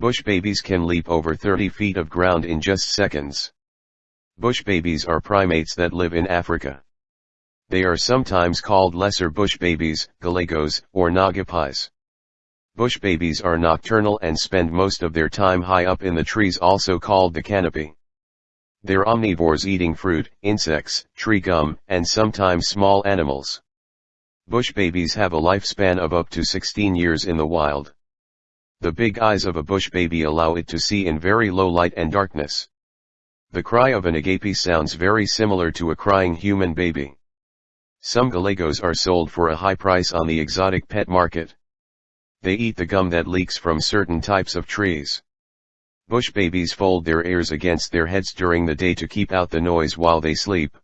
Bush babies can leap over 30 feet of ground in just seconds. Bush babies are primates that live in Africa. They are sometimes called lesser bush babies, galagos, or nagapies. Bush babies are nocturnal and spend most of their time high up in the trees also called the canopy. They're omnivores eating fruit, insects, tree gum, and sometimes small animals. Bush babies have a lifespan of up to 16 years in the wild. The big eyes of a bush baby allow it to see in very low light and darkness. The cry of a nagapie sounds very similar to a crying human baby. Some galagos are sold for a high price on the exotic pet market. They eat the gum that leaks from certain types of trees. Bush babies fold their ears against their heads during the day to keep out the noise while they sleep.